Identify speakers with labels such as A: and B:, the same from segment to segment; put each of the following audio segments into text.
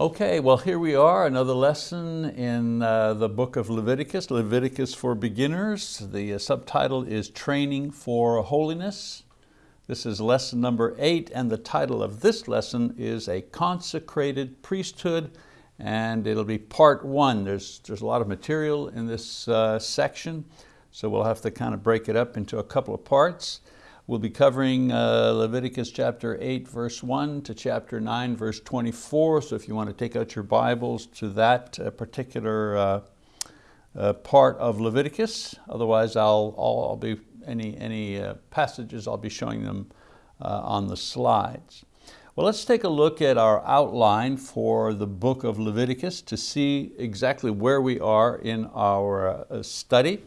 A: Okay, well here we are, another lesson in uh, the book of Leviticus, Leviticus for Beginners. The uh, subtitle is Training for Holiness. This is lesson number eight and the title of this lesson is A Consecrated Priesthood and it'll be part one. There's, there's a lot of material in this uh, section, so we'll have to kind of break it up into a couple of parts. We'll be covering uh, Leviticus chapter 8 verse 1 to chapter 9 verse 24, so if you want to take out your Bibles to that uh, particular uh, uh, part of Leviticus, otherwise I'll, I'll, be, any, any uh, passages I'll be showing them uh, on the slides. Well, let's take a look at our outline for the book of Leviticus to see exactly where we are in our study.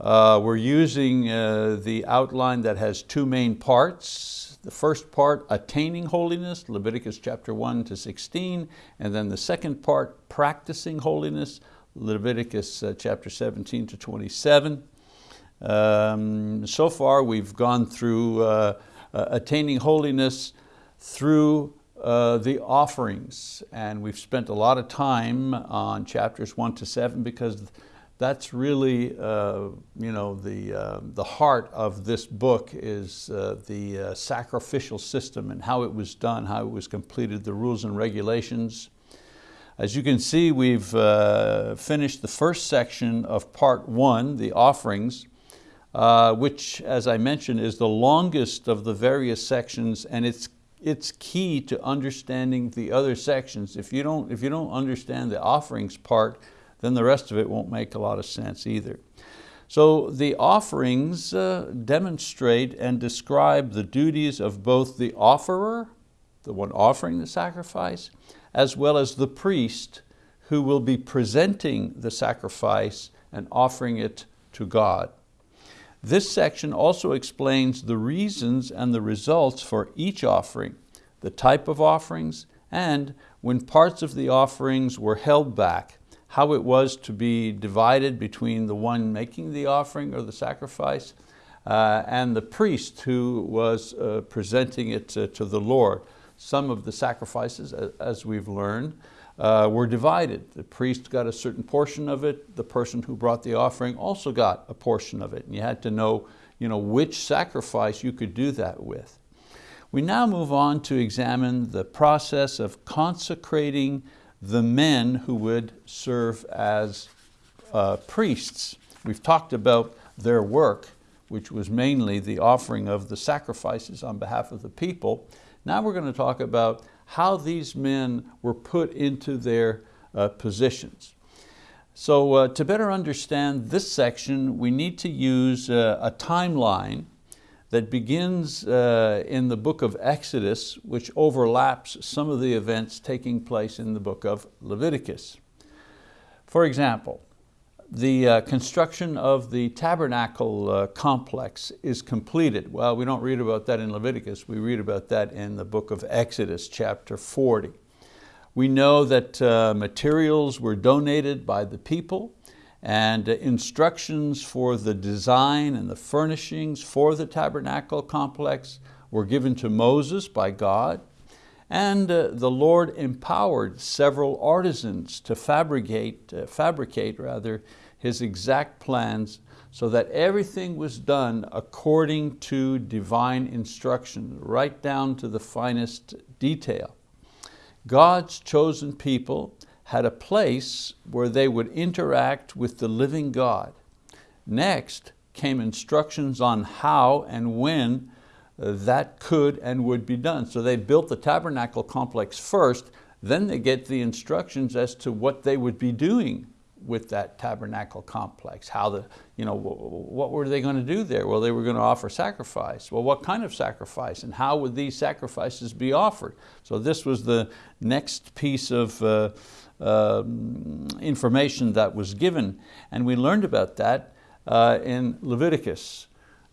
A: Uh, we're using uh, the outline that has two main parts. The first part, attaining holiness, Leviticus chapter 1 to 16, and then the second part, practicing holiness, Leviticus uh, chapter 17 to 27. Um, so far we've gone through uh, uh, attaining holiness through uh, the offerings, and we've spent a lot of time on chapters 1 to 7 because that's really uh, you know, the, uh, the heart of this book is uh, the uh, sacrificial system and how it was done, how it was completed, the rules and regulations. As you can see, we've uh, finished the first section of part one, the offerings, uh, which, as I mentioned, is the longest of the various sections and it's, it's key to understanding the other sections. If you don't, if you don't understand the offerings part, then the rest of it won't make a lot of sense either. So the offerings uh, demonstrate and describe the duties of both the offerer, the one offering the sacrifice, as well as the priest who will be presenting the sacrifice and offering it to God. This section also explains the reasons and the results for each offering, the type of offerings, and when parts of the offerings were held back, how it was to be divided between the one making the offering or the sacrifice uh, and the priest who was uh, presenting it to, to, the Lord. Some of the sacrifices, as we've learned, uh, were divided. The priest got a certain portion of it, the person who brought the offering also got a portion of it, and you had to know, you know which sacrifice you could do that with. We now move on to examine the process of consecrating the men who would serve as uh, priests. We've talked about their work, which was mainly the offering of the sacrifices on behalf of the people. Now we're going to talk about how these men were put into their uh, positions. So uh, to better understand this section, we need to use uh, a timeline that begins uh, in the book of Exodus, which overlaps some of the events taking place in the book of Leviticus. For example, the uh, construction of the tabernacle uh, complex is completed. Well, we don't read about that in Leviticus, we read about that in the book of Exodus, chapter 40. We know that uh, materials were donated by the people and instructions for the design and the furnishings for the tabernacle complex were given to Moses by God. And uh, the Lord empowered several artisans to fabricate, uh, fabricate rather, his exact plans so that everything was done according to divine instruction, right down to the finest detail. God's chosen people had a place where they would interact with the living God. Next came instructions on how and when uh, that could and would be done. So they built the tabernacle complex first, then they get the instructions as to what they would be doing with that tabernacle complex. How the, you know, what were they going to do there? Well, they were going to offer sacrifice. Well, what kind of sacrifice and how would these sacrifices be offered? So this was the next piece of uh, information that was given. And we learned about that uh, in Leviticus,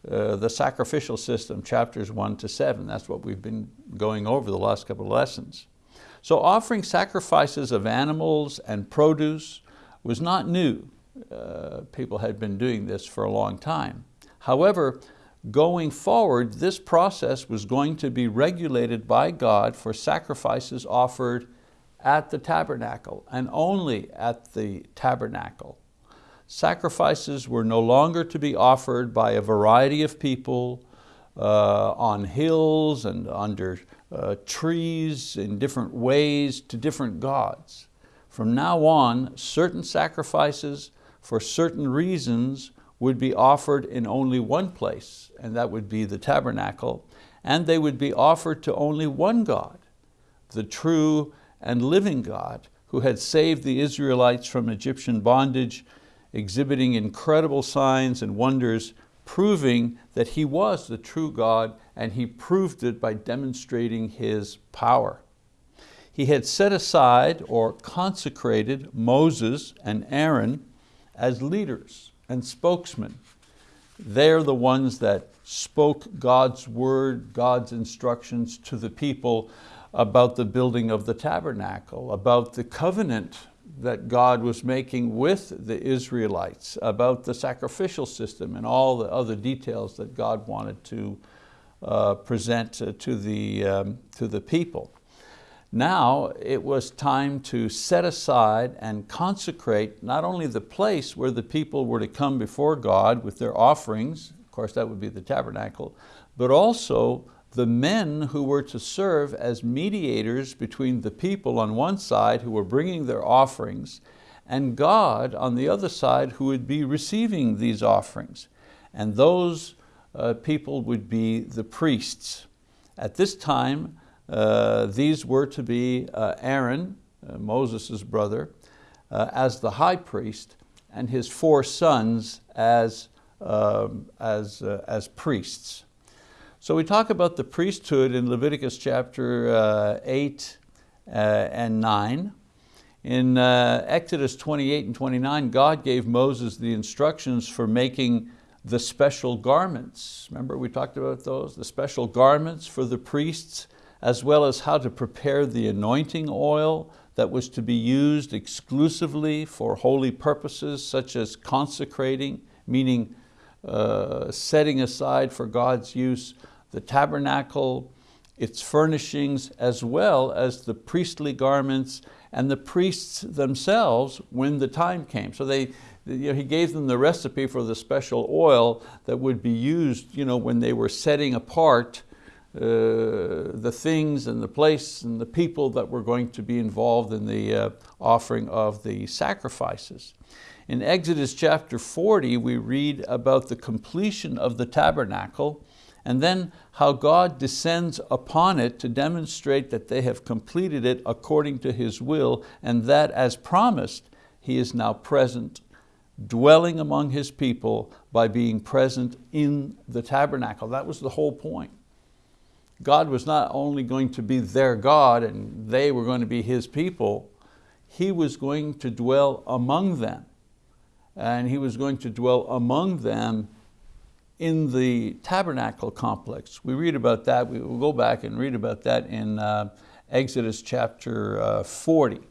A: uh, the sacrificial system, chapters one to seven. That's what we've been going over the last couple of lessons. So offering sacrifices of animals and produce was not new. Uh, people had been doing this for a long time. However, going forward, this process was going to be regulated by God for sacrifices offered at the tabernacle and only at the tabernacle. Sacrifices were no longer to be offered by a variety of people uh, on hills and under uh, trees in different ways to different gods. From now on, certain sacrifices for certain reasons would be offered in only one place, and that would be the tabernacle, and they would be offered to only one God, the true and living God, who had saved the Israelites from Egyptian bondage, exhibiting incredible signs and wonders, proving that He was the true God, and He proved it by demonstrating His power. He had set aside or consecrated Moses and Aaron as leaders and spokesmen. They're the ones that spoke God's word, God's instructions to the people about the building of the tabernacle, about the covenant that God was making with the Israelites, about the sacrificial system and all the other details that God wanted to uh, present to the, um, to the people. Now it was time to set aside and consecrate not only the place where the people were to come before God with their offerings, of course that would be the tabernacle, but also the men who were to serve as mediators between the people on one side who were bringing their offerings and God on the other side who would be receiving these offerings. And those uh, people would be the priests. At this time, uh, these were to be uh, Aaron, uh, Moses' brother, uh, as the high priest, and his four sons as, um, as, uh, as priests. So we talk about the priesthood in Leviticus chapter uh, 8 uh, and 9. In uh, Exodus 28 and 29, God gave Moses the instructions for making the special garments. Remember we talked about those? The special garments for the priests as well as how to prepare the anointing oil that was to be used exclusively for holy purposes such as consecrating, meaning uh, setting aside for God's use the tabernacle, its furnishings, as well as the priestly garments and the priests themselves when the time came. So they, you know, he gave them the recipe for the special oil that would be used you know, when they were setting apart uh, the things and the place and the people that were going to be involved in the uh, offering of the sacrifices. In Exodus chapter 40, we read about the completion of the tabernacle and then how God descends upon it to demonstrate that they have completed it according to His will and that as promised, He is now present, dwelling among His people by being present in the tabernacle. That was the whole point. God was not only going to be their God and they were going to be His people, He was going to dwell among them. And He was going to dwell among them in the tabernacle complex. We read about that, we will go back and read about that in uh, Exodus chapter uh, 40,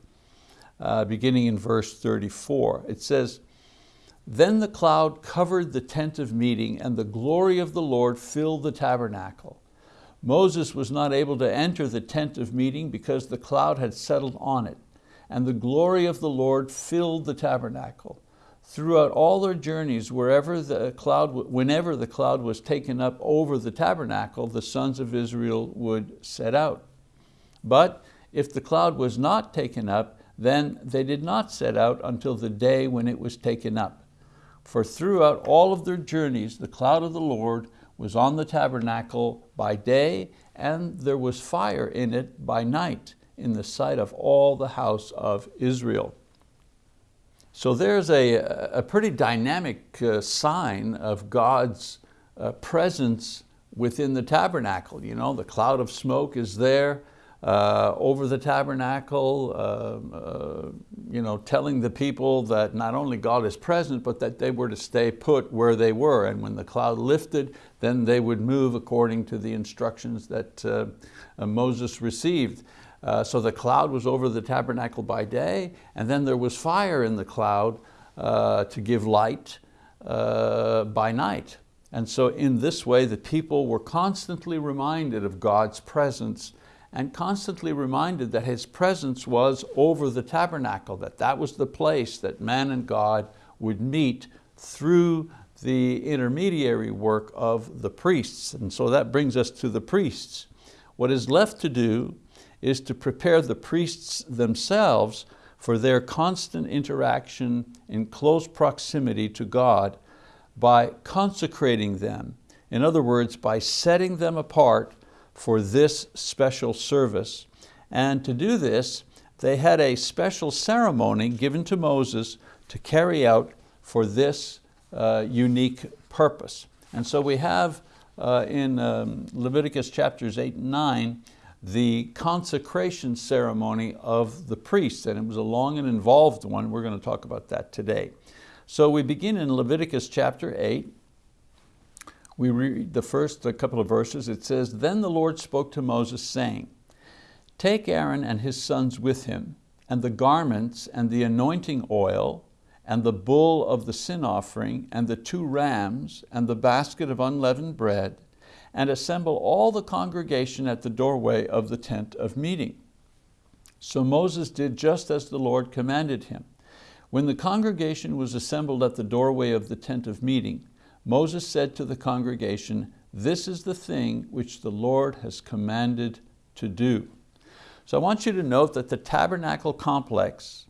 A: uh, beginning in verse 34. It says, Then the cloud covered the tent of meeting and the glory of the Lord filled the tabernacle. Moses was not able to enter the tent of meeting because the cloud had settled on it, and the glory of the Lord filled the tabernacle. Throughout all their journeys, wherever the cloud, whenever the cloud was taken up over the tabernacle, the sons of Israel would set out. But if the cloud was not taken up, then they did not set out until the day when it was taken up. For throughout all of their journeys, the cloud of the Lord was on the tabernacle by day and there was fire in it by night in the sight of all the house of Israel. So there's a, a pretty dynamic uh, sign of God's uh, presence within the tabernacle. You know, the cloud of smoke is there, uh, over the tabernacle, uh, uh, you know, telling the people that not only God is present, but that they were to stay put where they were. And when the cloud lifted, then they would move according to the instructions that uh, uh Moses received. Uh, so the cloud was over the tabernacle by day, and then there was fire in the cloud to give light by night. And so in this way, the people were constantly reminded of God's presence and constantly reminded that his presence was over the tabernacle, that that was the place that man and God would meet through the intermediary work of the priests. And so that brings us to the priests. What is left to do is to prepare the priests themselves for their constant interaction in close proximity to God by consecrating them. In other words, by setting them apart for this special service. And to do this, they had a special ceremony given to Moses to carry out for this uh, unique purpose. And so we have uh, in um, Leviticus chapters 8 and 9 the consecration ceremony of the priests, and it was a long and involved one. We're going to talk about that today. So we begin in Leviticus chapter 8, we read the first couple of verses, it says, Then the Lord spoke to Moses saying, Take Aaron and his sons with him, and the garments and the anointing oil, and the bull of the sin offering, and the two rams, and the basket of unleavened bread, and assemble all the congregation at the doorway of the tent of meeting. So Moses did just as the Lord commanded him. When the congregation was assembled at the doorway of the tent of meeting, Moses said to the congregation, this is the thing which the Lord has commanded to do. So I want you to note that the tabernacle complex,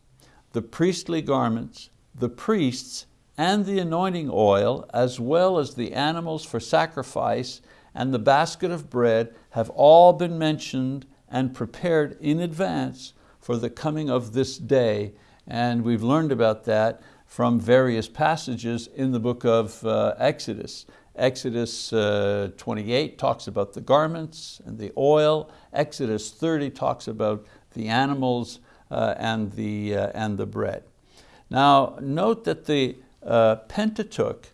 A: the priestly garments, the priests, and the anointing oil, as well as the animals for sacrifice and the basket of bread have all been mentioned and prepared in advance for the coming of this day. And we've learned about that from various passages in the book of uh, Exodus. Exodus uh, 28 talks about the garments and the oil. Exodus 30 talks about the animals uh, and, the, uh, and the bread. Now note that the uh, Pentateuch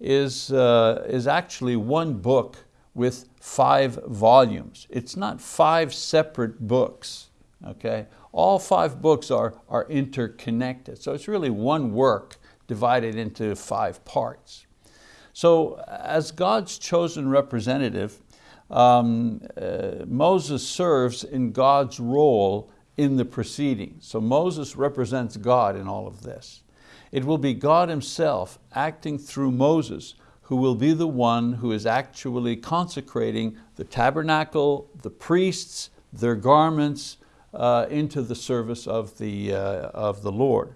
A: is, uh, is actually one book with five volumes. It's not five separate books, okay? All five books are, are interconnected. So it's really one work divided into five parts. So as God's chosen representative, um, uh, Moses serves in God's role in the proceedings. So Moses represents God in all of this. It will be God himself acting through Moses who will be the one who is actually consecrating the tabernacle, the priests, their garments, uh, into the service of the, uh, of the Lord.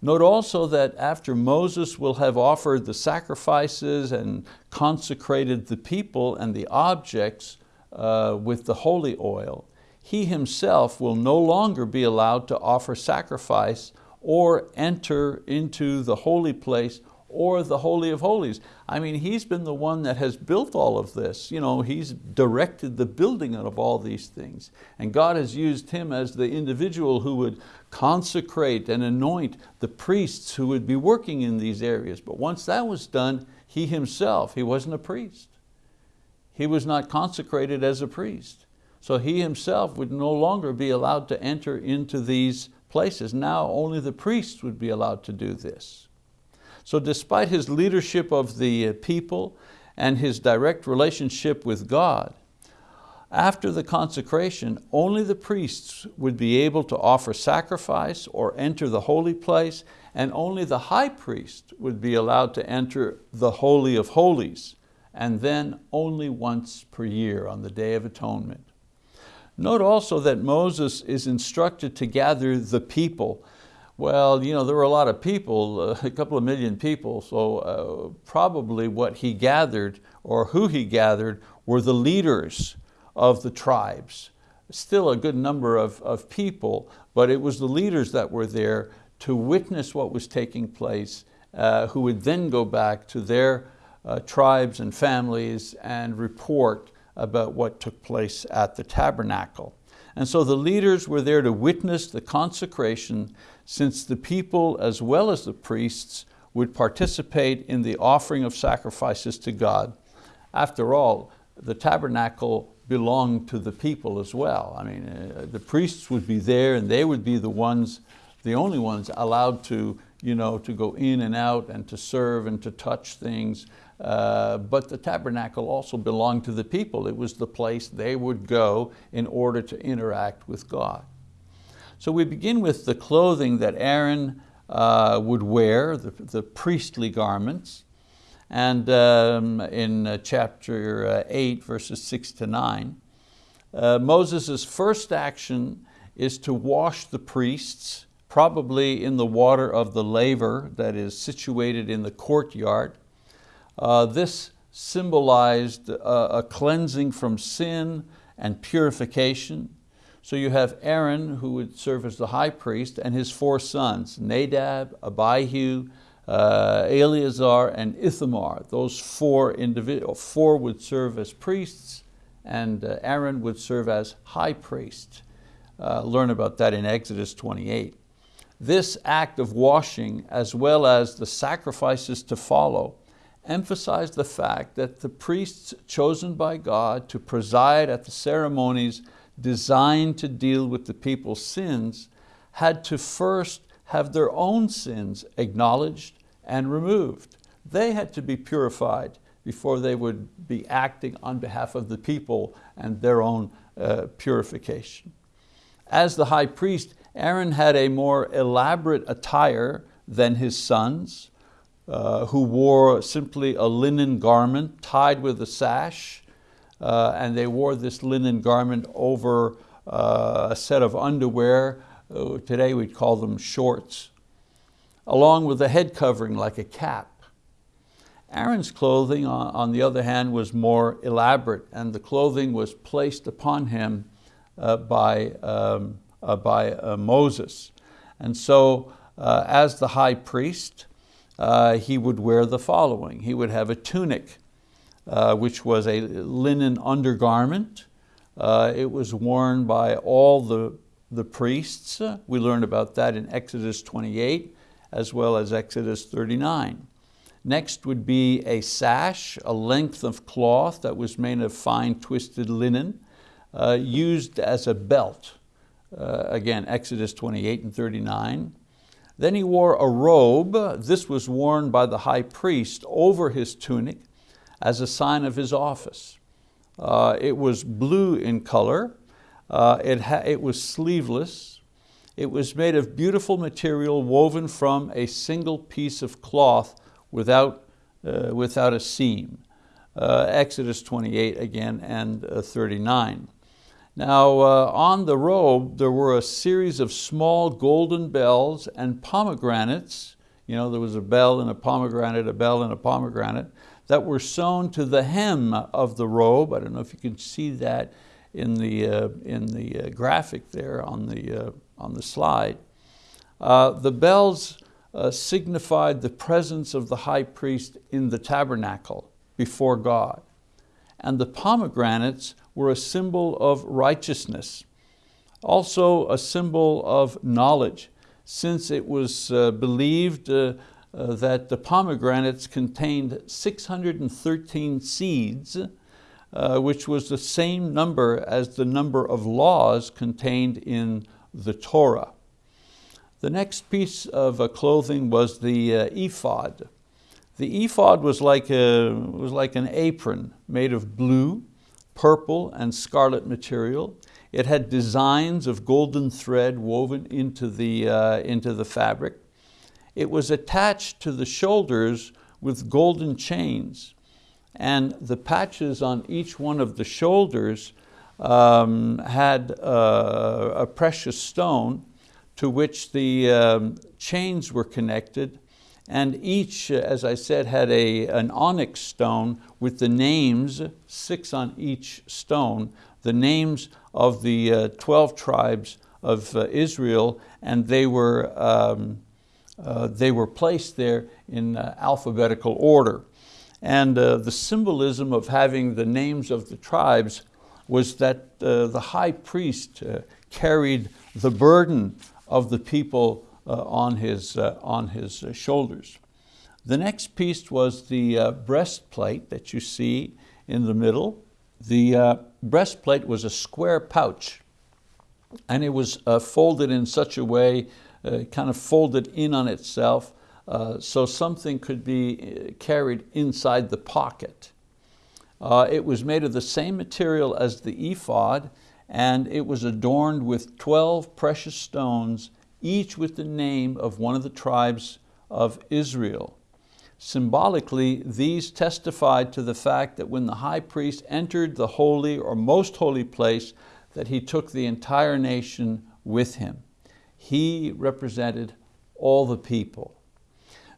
A: Note also that after Moses will have offered the sacrifices and consecrated the people and the objects uh, with the holy oil, he himself will no longer be allowed to offer sacrifice or enter into the holy place or the Holy of Holies. I mean, he's been the one that has built all of this. You know, he's directed the building of all these things. And God has used him as the individual who would consecrate and anoint the priests who would be working in these areas. But once that was done, he himself, he wasn't a priest. He was not consecrated as a priest. So he himself would no longer be allowed to enter into these places. Now only the priests would be allowed to do this. So despite his leadership of the uh, people and his direct relationship with God, after the consecration, only the priests would be able to offer sacrifice or enter the holy place, and only the high priest would be allowed to enter the Holy of Holies, and then only once per year on the Day of Atonement. Note also that Moses is instructed to gather the people well, you know, there were a lot of people, uh, a couple of million people, so uh, probably what he gathered or who he gathered were the leaders of the tribes. Still a good number of, of people, but it was the leaders that were there to witness what was taking place, uh, who would then go back to their uh, tribes and families and report about what took place at the tabernacle. And so the leaders were there to witness the consecration since the people as well as the priests would participate in the offering of sacrifices to God. After all, the tabernacle belonged to the people as well. I mean, uh, the priests would be there and they would be the ones, the only ones allowed to, you know, to go in and out and to serve and to touch things. uh, but the tabernacle also belonged to the people. It was the place they would go in order to interact with God. So we begin with the clothing that Aaron uh, would wear, the, the, priestly garments. And um, in uh, chapter uh, eight, verses six to nine, uh, Moses' first action is to wash the priests, probably in the water of the laver that is situated in the courtyard. Uh, this symbolized a, a cleansing from sin and purification. So you have Aaron, who would serve as the high priest, and his four sons, Nadab, Abihu, uh, Eleazar, and Ithamar. Those four, individuals, four would serve as priests, and uh, Aaron would serve as high priest. Uh, learn about that in Exodus 28. This act of washing, as well as the sacrifices to follow, emphasize the fact that the priests chosen by God to preside at the ceremonies designed to deal with the people's sins had to first have their own sins acknowledged and removed. They had to be purified before they would be acting on behalf of the people and their own uh, purification. As the high priest, Aaron had a more elaborate attire than his sons, uh, who wore simply a linen garment tied with a sash, uh, and they wore this linen garment over uh, a set of underwear. Uh, today we'd call them shorts, along with a head covering like a cap. Aaron's clothing, on, on the other hand, was more elaborate, and the clothing was placed upon him uh, by, um, uh, by Moses. And so as the high priest, uh, he would wear the following. He would have a tunic, uh, which was a linen undergarment. Uh, it was worn by all the, the priests. We learned about that in Exodus 28 as well as Exodus 39. Next would be a sash, a length of cloth that was made of fine twisted linen, uh, used as a belt. Uh, again, Exodus 28 and 39. Then he wore a robe. This was worn by the high priest over his tunic as a sign of his office. Uh, it was blue in color. Uh, it, it was sleeveless. It was made of beautiful material woven from a single piece of cloth without, uh, without a seam. Uh, Exodus 28 again and uh, 39. Now uh, on the robe there were a series of small golden bells and pomegranates, you know, there was a bell and a pomegranate, a bell and a pomegranate, that were sewn to the hem of the robe. I don't know if you can see that in the, uh, in the uh, graphic there on the, uh, on the slide. Uh, the bells uh, signified the presence of the high priest in the tabernacle before God. And the pomegranates were a symbol of righteousness, also a symbol of knowledge, since it was uh, believed uh, that the pomegranates contained 613 seeds, uh, which was the same number as the number of laws contained in the Torah. The next piece of uh, clothing was the uh, ephod. The ephod was like, a, was like an apron made of blue, purple and scarlet material. It had designs of golden thread woven into the, uh, into the fabric. It was attached to the shoulders with golden chains. And the patches on each one of the shoulders um, had uh, a precious stone to which the um, chains were connected. And each, as I said, had a, an onyx stone with the names, six on each stone, the names of the uh, 12 tribes of uh, Israel, and they were, um, uh, they were placed there in uh, alphabetical order. And uh, the symbolism of having the names of the tribes was that uh, the high priest carried the burden of the people uh, on his, uh, on his uh, shoulders. The next piece was the breastplate that you see in the middle. The breastplate was a square pouch and it was folded in such a way, kind of folded in on itself, uh, so something could be uh, carried inside the pocket. Uh, it was made of the same material as the ephod, and it was adorned with 12 precious stones, each with the name of one of the tribes of Israel. Symbolically, these testified to the fact that when the high priest entered the holy or most holy place, that he took the entire nation with him. He represented all the people.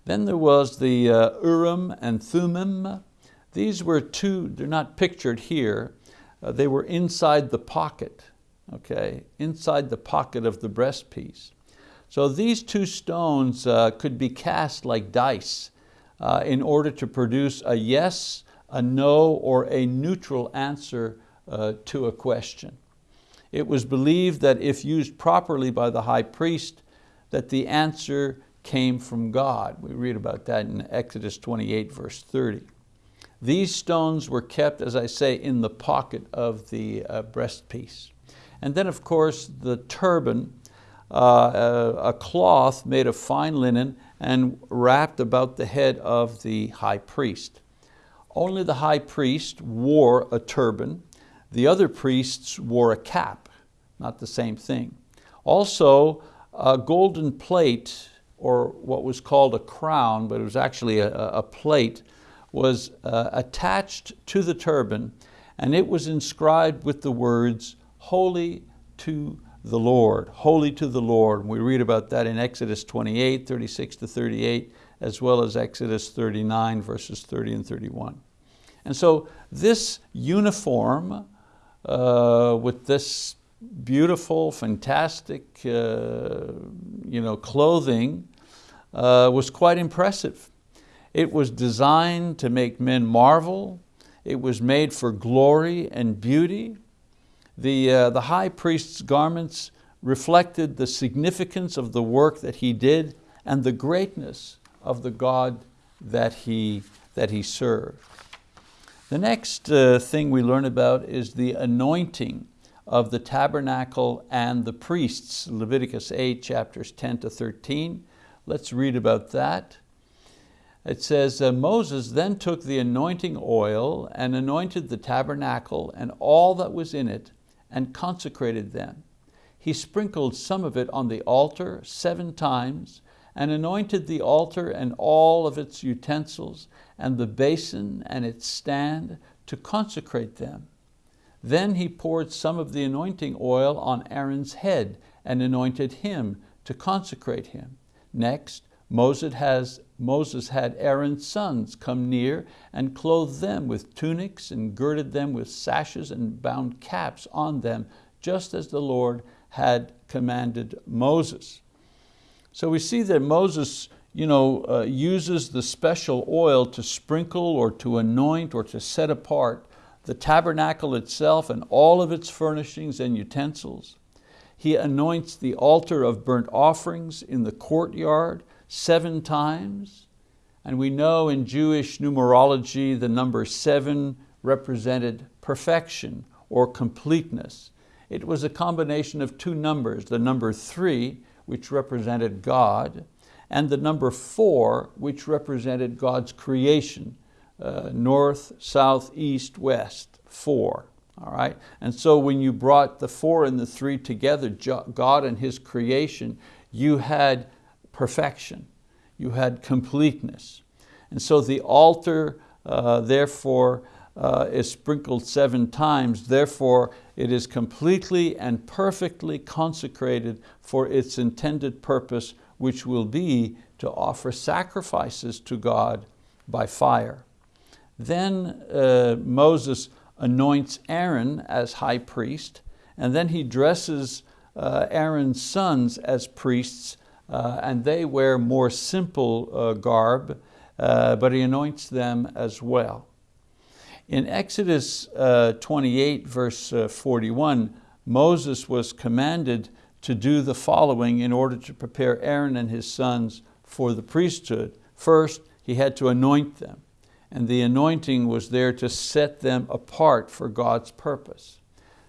A: Then there was the uh, Urim and Thummim. These were two, they're not pictured here, uh, they were inside the pocket, okay, inside the pocket of the breastpiece. So these two stones uh, could be cast like dice uh, in order to produce a yes, a no, or a neutral answer uh, to a question. It was believed that if used properly by the high priest, that the answer came from God. We read about that in Exodus 28, verse 30. These stones were kept, as I say, in the pocket of the uh, breastpiece. And then of course the turban, uh, a, a cloth made of fine linen and wrapped about the head of the high priest. Only the high priest wore a turban. The other priests wore a cap, not the same thing. Also, a golden plate, or what was called a crown, but it was actually a, a plate, was uh, attached to the turban and it was inscribed with the words, holy to the Lord, holy to the Lord. We read about that in Exodus 28, 36 to 38, as well as Exodus 39, verses 30 and 31. And so this uniform uh, with this beautiful, fantastic uh, you know, clothing uh, was quite impressive. It was designed to make men marvel. It was made for glory and beauty. The, uh, the high priest's garments reflected the significance of the work that he did and the greatness of the God that he, that he served. The next uh, thing we learn about is the anointing of the tabernacle and the priests, Leviticus 8, chapters 10 to 13. Let's read about that. It says, uh, Moses then took the anointing oil and anointed the tabernacle and all that was in it and consecrated them. He sprinkled some of it on the altar seven times and anointed the altar and all of its utensils and the basin and its stand to consecrate them. Then he poured some of the anointing oil on Aaron's head and anointed him to consecrate him. Next, Moses, has, Moses had Aaron's sons come near and clothed them with tunics and girded them with sashes and bound caps on them, just as the Lord had commanded Moses. So we see that Moses you know, uh, uses the special oil to sprinkle or to anoint or to set apart the tabernacle itself and all of its furnishings and utensils. He anoints the altar of burnt offerings in the courtyard seven times. And we know in Jewish numerology the number seven represented perfection or completeness. It was a combination of two numbers, the number three, which represented God, and the number four, which represented God's creation, uh, north, south, east, west, four. All right? And so when you brought the four and the three together, God and His creation, you had perfection. You had completeness. And so the altar, uh, therefore, uh, is sprinkled seven times. Therefore, it is completely and perfectly consecrated for its intended purpose, which will be to offer sacrifices to God by fire. Then uh, Moses anoints Aaron as high priest, and then he dresses uh, Aaron's sons as priests uh, and they wear more simple uh, garb, uh, but he anoints them as well. In Exodus 28, verse 41, Moses was commanded to do the following in order to prepare Aaron and his sons for the priesthood. First, he had to anoint them, and the anointing was there to set them apart for God's purpose.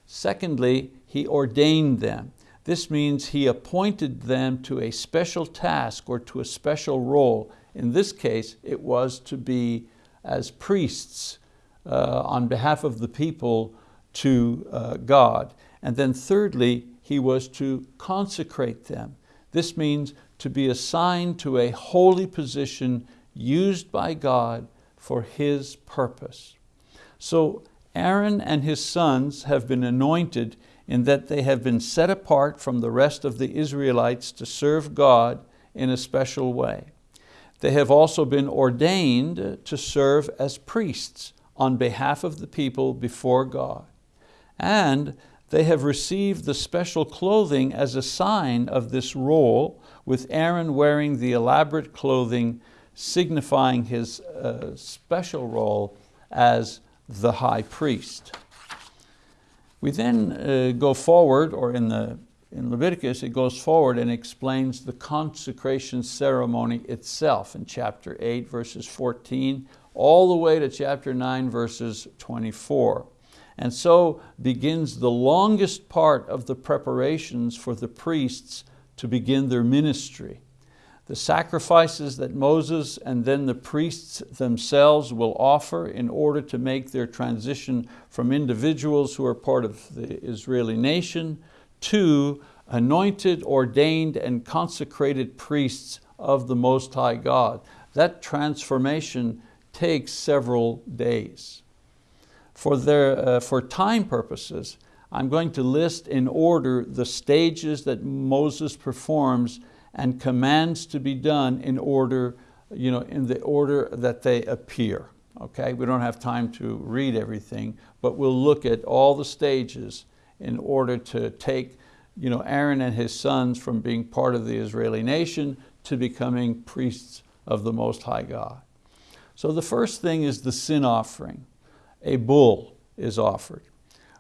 A: Secondly, he ordained them. This means he appointed them to a special task or to a special role. In this case, it was to be as priests uh, on behalf of the people to uh, God. And then thirdly, he was to consecrate them. This means to be assigned to a holy position used by God for His purpose. So Aaron and his sons have been anointed in that they have been set apart from the rest of the Israelites to serve God in a special way. They have also been ordained to serve as priests on behalf of the people before God. And they have received the special clothing as a sign of this role, with Aaron wearing the elaborate clothing signifying his uh, special role as the high priest. We then uh, go forward, or in, the, in Leviticus, it goes forward and explains the consecration ceremony itself in chapter 8, verses 14, all the way to chapter 9, verses 24. And so begins the longest part of the preparations for the priests to begin their ministry. The sacrifices that Moses and then the priests themselves will offer in order to make their transition from individuals who are part of the Israeli nation to anointed, ordained, and consecrated priests of the Most High God. That transformation takes several days. For, their, uh, for time purposes, I'm going to list in order the stages that Moses performs and commands to be done in order, you know, in the order that they appear. Okay, we don't have time to read everything, but we'll look at all the stages in order to take you know, Aaron and his sons from being part of the Israeli nation to becoming priests of the Most High God. So the first thing is the sin offering. A bull is offered.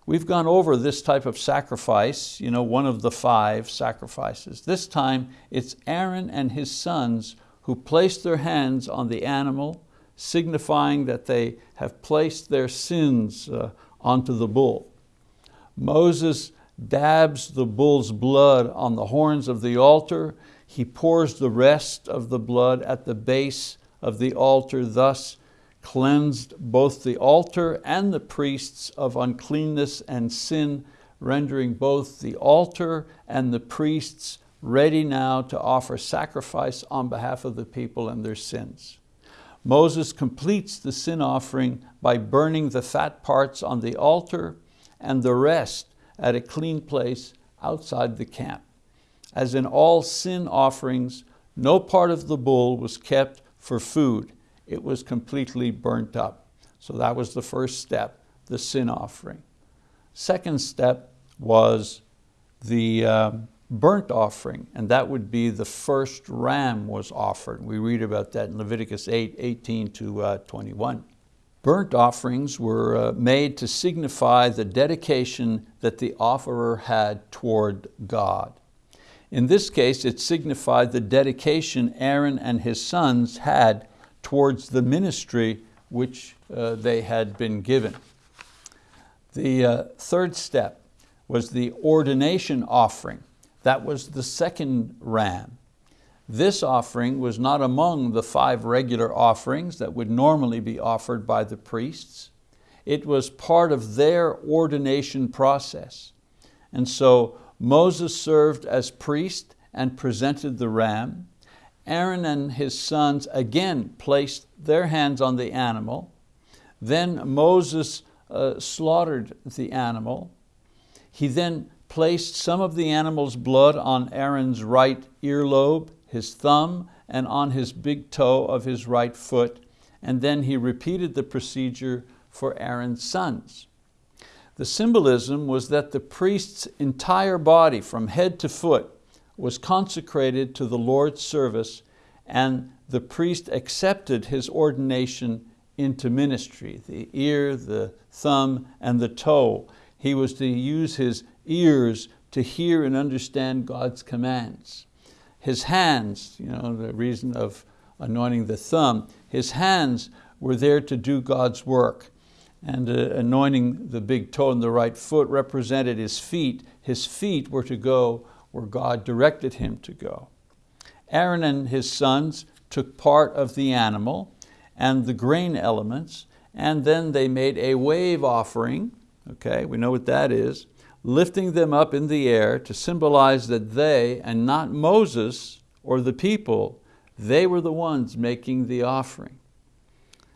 A: We've gone over this type of sacrifice, you know, one of the five sacrifices. This time it's Aaron and his sons who place their hands on the animal, signifying that they have placed their sins uh, onto the bull. Moses dabs the bull's blood on the horns of the altar. He pours the rest of the blood at the base of the altar, thus cleansed both the altar and the priests of uncleanness and sin, rendering both the altar and the priests ready now to offer sacrifice on behalf of the people and their sins. Moses completes the sin offering by burning the fat parts on the altar and the rest at a clean place outside the camp. As in all sin offerings, no part of the bull was kept for food it was completely burnt up. So that was the first step, the sin offering. Second step was the um, burnt offering, and that would be the first ram was offered. We read about that in Leviticus 8, 18 to uh, 21. Burnt offerings were uh, made to signify the dedication that the offerer had toward God. In this case, it signified the dedication Aaron and his sons had towards the ministry which uh, they had been given. The uh, third step was the ordination offering. That was the second ram. This offering was not among the five regular offerings that would normally be offered by the priests. It was part of their ordination process. And so Moses served as priest and presented the ram. Aaron and his sons again placed their hands on the animal. Then Moses uh, slaughtered the animal. He then placed some of the animal's blood on Aaron's right earlobe, his thumb, and on his big toe of his right foot, and then he repeated the procedure for Aaron's sons. The symbolism was that the priest's entire body from head to foot was consecrated to the Lord's service and the priest accepted his ordination into ministry, the ear, the thumb, and the toe. He was to use his ears to hear and understand God's commands. His hands, you know, the reason of anointing the thumb, his hands were there to do God's work. And uh, anointing the big toe and the right foot represented his feet. His feet were to go where God directed him to go. Aaron and his sons took part of the animal and the grain elements, and then they made a wave offering, okay, we know what that is, lifting them up in the air to symbolize that they, and not Moses or the people, they were the ones making the offering.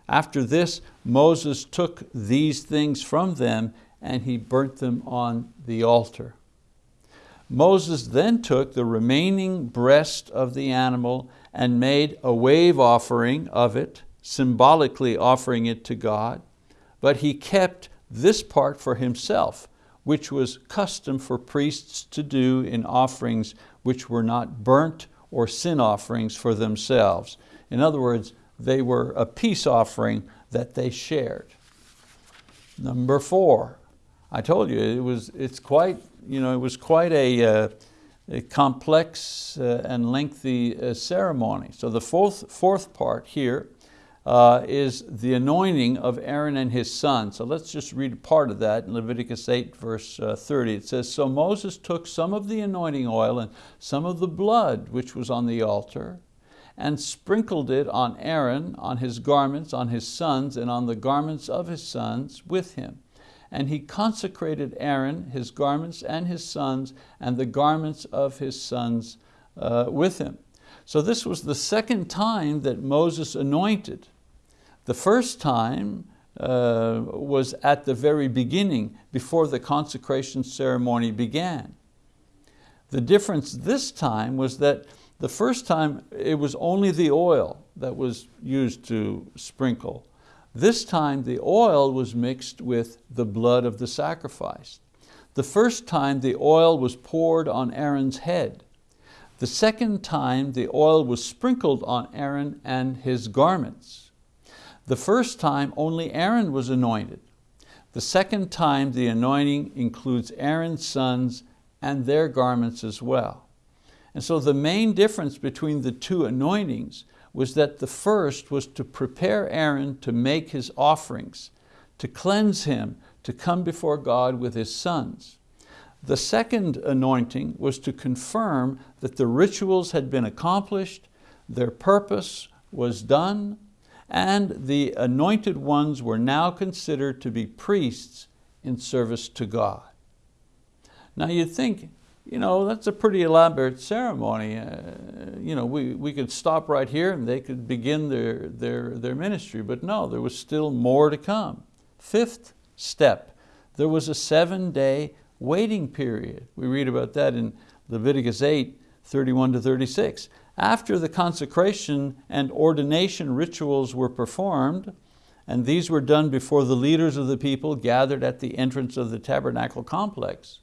A: After this, Moses took these things from them and he burnt them on the altar. Moses then took the remaining breast of the animal and made a wave offering of it, symbolically offering it to God, but he kept this part for himself, which was custom for priests to do in offerings which were not burnt or sin offerings for themselves. In other words, they were a peace offering that they shared. Number four, I told you, it was, it's quite, you know, it was quite a, uh, a complex uh, and lengthy uh, ceremony. So the fourth, fourth part here uh, is the anointing of Aaron and his son. So let's just read part of that in Leviticus 8 verse uh, 30. It says, So Moses took some of the anointing oil and some of the blood which was on the altar and sprinkled it on Aaron, on his garments, on his sons, and on the garments of his sons with him. And he consecrated Aaron, his garments, and his sons, and the garments of his sons uh, with him. So this was the second time that Moses anointed. The first time uh, was at the very beginning, before the consecration ceremony began. The difference this time was that the first time it was only the oil that was used to sprinkle. This time the oil was mixed with the blood of the sacrifice. The first time the oil was poured on Aaron's head. The second time the oil was sprinkled on Aaron and his garments. The first time only Aaron was anointed. The second time the anointing includes Aaron's sons and their garments as well. And so the main difference between the two anointings was that the first was to prepare Aaron to make his offerings, to cleanse him, to come before God with his sons. The second anointing was to confirm that the rituals had been accomplished, their purpose was done, and the anointed ones were now considered to be priests in service to God. Now you'd think, you know, that's a pretty elaborate ceremony. Uh, you know, we, we could stop right here and they could begin their, their, their ministry, but no, there was still more to come. Fifth step, there was a seven day waiting period. We read about that in Leviticus 8, 31 to 36. After the consecration and ordination rituals were performed, and these were done before the leaders of the people gathered at the entrance of the tabernacle complex,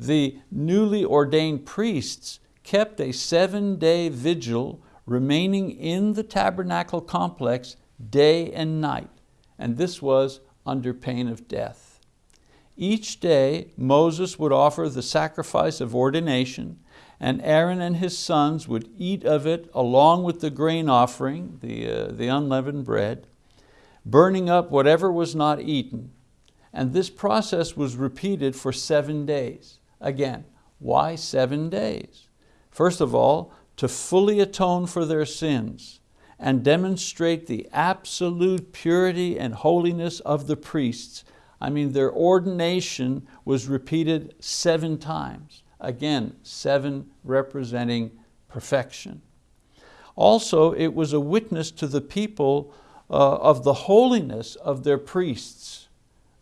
A: the newly ordained priests kept a seven-day vigil remaining in the tabernacle complex day and night, and this was under pain of death. Each day Moses would offer the sacrifice of ordination and Aaron and his sons would eat of it along with the grain offering, the, uh, the unleavened bread, burning up whatever was not eaten. And this process was repeated for seven days. Again, why seven days? First of all, to fully atone for their sins and demonstrate the absolute purity and holiness of the priests I mean, their ordination was repeated seven times. Again, seven representing perfection. Also, it was a witness to the people uh, of the holiness of their priests.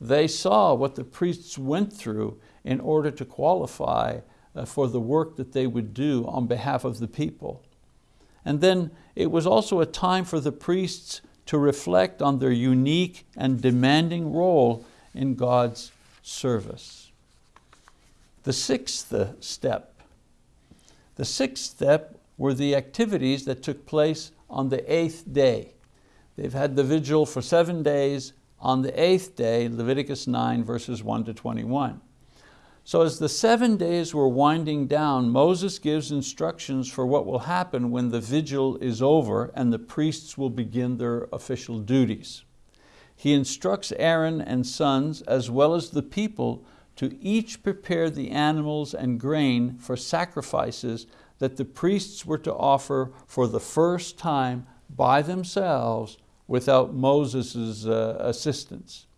A: They saw what the priests went through in order to qualify uh, for the work that they would do on behalf of the people. And then it was also a time for the priests to reflect on their unique and demanding role in God's service. The sixth step. The sixth step were the activities that took place on the eighth day. They've had the vigil for seven days. On the eighth day, Leviticus 9 verses 1 to 21. So as the seven days were winding down, Moses gives instructions for what will happen when the vigil is over and the priests will begin their official duties he instructs Aaron and sons as well as the people to each prepare the animals and grain for sacrifices that the priests were to offer for the first time by themselves without Moses' uh, assistance.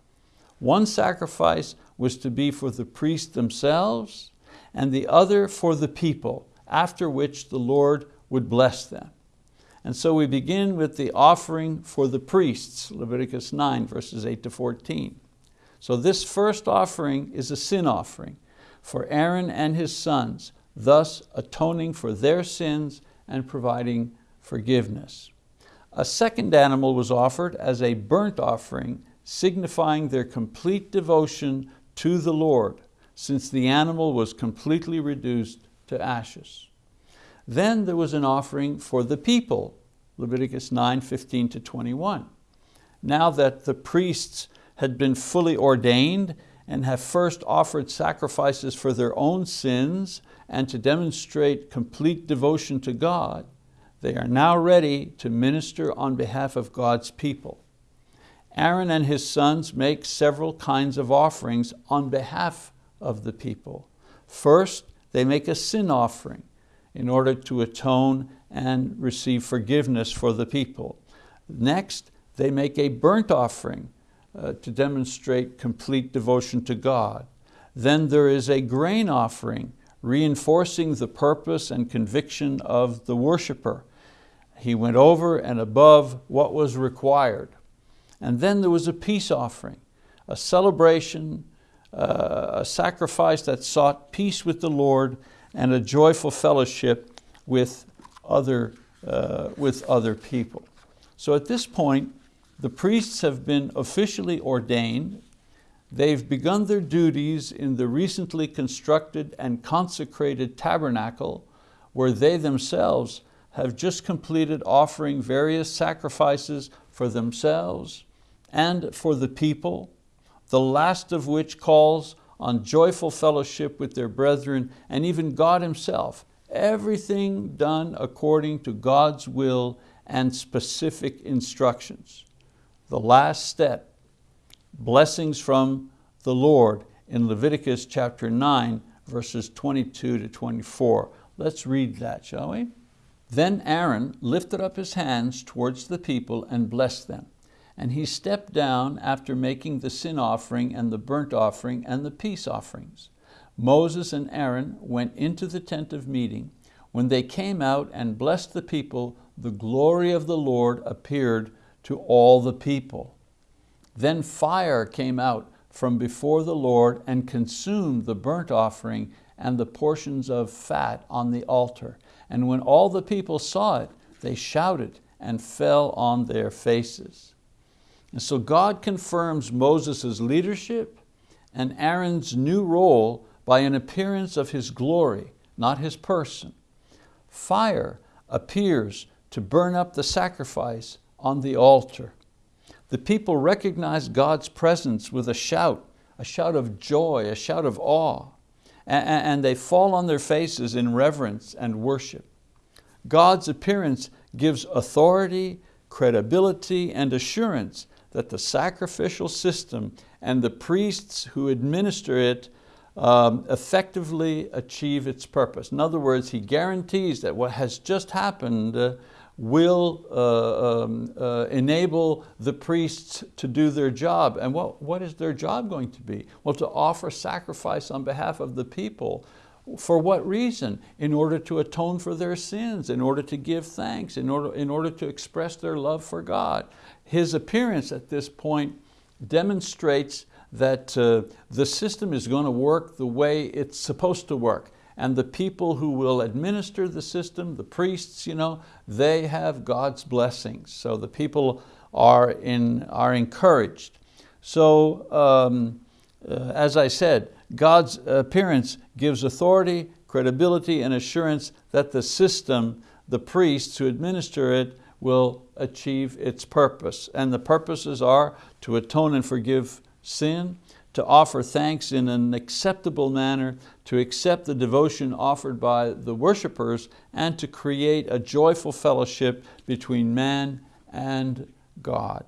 A: One sacrifice was to be for the priests themselves and the other for the people, after which the Lord would bless them. And so we begin with the offering for the priests, Leviticus 9, verses 8 to 14. So this first offering is a sin offering for Aaron and his sons, thus atoning for their sins and providing forgiveness. A second animal was offered as a burnt offering, signifying their complete devotion to the Lord, since the animal was completely reduced to ashes. Then there was an offering for the people, Leviticus 9, 15 to 21. Now that the priests had been fully ordained and have first offered sacrifices for their own sins and to demonstrate complete devotion to God, they are now ready to minister on behalf of God's people. Aaron and his sons make several kinds of offerings on behalf of the people. First, they make a sin offering in order to atone and receive forgiveness for the people. Next, they make a burnt offering uh, to demonstrate complete devotion to God. Then there is a grain offering, reinforcing the purpose and conviction of the worshiper. He went over and above what was required. And then there was a peace offering, a celebration, uh, a sacrifice that sought peace with the Lord and a joyful fellowship with other, uh, with other people. So at this point, the priests have been officially ordained. They've begun their duties in the recently constructed and consecrated tabernacle where they themselves have just completed offering various sacrifices for themselves and for the people, the last of which calls on joyful fellowship with their brethren and even God himself, everything done according to God's will and specific instructions the last step, blessings from the Lord in Leviticus chapter 9, verses 22 to 24. Let's read that, shall we? Then Aaron lifted up his hands towards the people and blessed them. And he stepped down after making the sin offering and the burnt offering and the peace offerings. Moses and Aaron went into the tent of meeting. When they came out and blessed the people, the glory of the Lord appeared to all the people. Then fire came out from before the Lord and consumed the burnt offering and the portions of fat on the altar. And when all the people saw it, they shouted and fell on their faces. And so God confirms Moses' leadership and Aaron's new role by an appearance of his glory, not his person. Fire appears to burn up the sacrifice on the altar. The people recognize God's presence with a shout, a shout of joy, a shout of awe, and they fall on their faces in reverence and worship. God's appearance gives authority, credibility, and assurance that the sacrificial system and the priests who administer it um, effectively achieve its purpose. In other words, he guarantees that what has just happened uh, will uh, um, uh, enable the priests to do their job. And what, what is their job going to be? Well, to offer sacrifice on behalf of the people. For what reason? In order to atone for their sins, in order to give thanks, in order, in order to express their love for God. His appearance at this point demonstrates that uh, the system is going to work the way it's supposed to work and the people who will administer the system, the priests, you know, they have God's blessings. So the people are, in, are encouraged. So um, uh, as I said, God's appearance gives authority, credibility, and assurance that the system, the priests who administer it, will achieve its purpose. And the purposes are to atone and forgive sin, to offer thanks in an acceptable manner, to accept the devotion offered by the worshipers, and to create a joyful fellowship between man and God.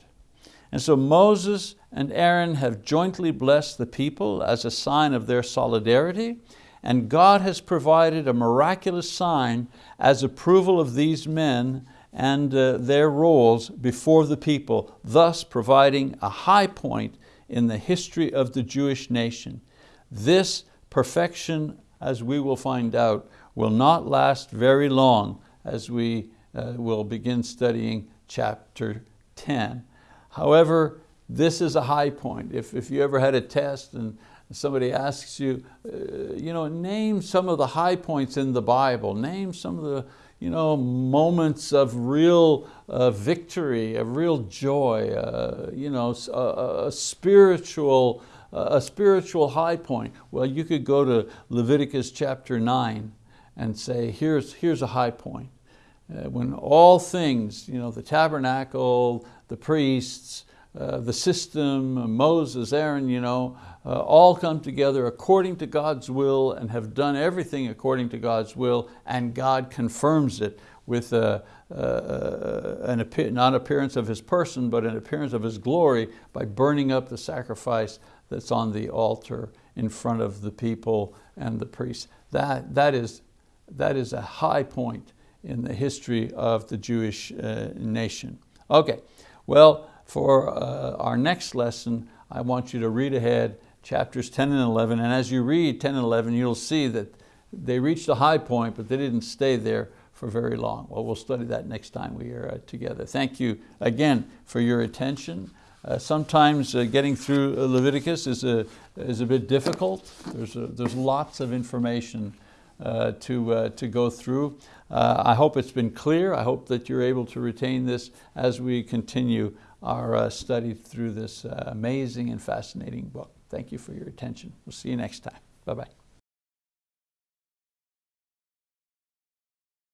A: And so Moses and Aaron have jointly blessed the people as a sign of their solidarity, and God has provided a miraculous sign as approval of these men and uh, their roles before the people, thus providing a high point in the history of the Jewish nation. This perfection, as we will find out, will not last very long as we uh, will begin studying chapter 10. However, this is a high point. If, if you ever had a test and somebody asks you, uh, you know, name some of the high points in the Bible, name some of the you know, moments of real uh, victory, of real joy, uh, you know, a, a spiritual, a spiritual high point. Well, you could go to Leviticus chapter 9 and say, here's, here's a high point. Uh, when all things, you know, the tabernacle, the priests, uh, the system, Moses, Aaron, you know, uh, all come together according to God's will and have done everything according to God's will and God confirms it with a, an not appearance of His person, but an appearance of His glory by burning up the sacrifice that's on the altar in front of the people and the priests. That, that, is, that is a high point in the history of the Jewish uh, nation. Okay, well, for uh, our next lesson, I want you to read ahead chapters 10 and 11, and as you read 10 and 11, you'll see that they reached a high point, but they didn't stay there for very long. Well, we'll study that next time we are uh, together. Thank you again for your attention. Uh, sometimes uh, getting through Leviticus is a, is a bit difficult. There's, a, there's lots of information uh, to, uh, to go through. Uh, I hope it's been clear. I hope that you're able to retain this as we continue our uh, study through this uh, amazing and fascinating book. Thank you for your attention. We'll see you next time. Bye-bye.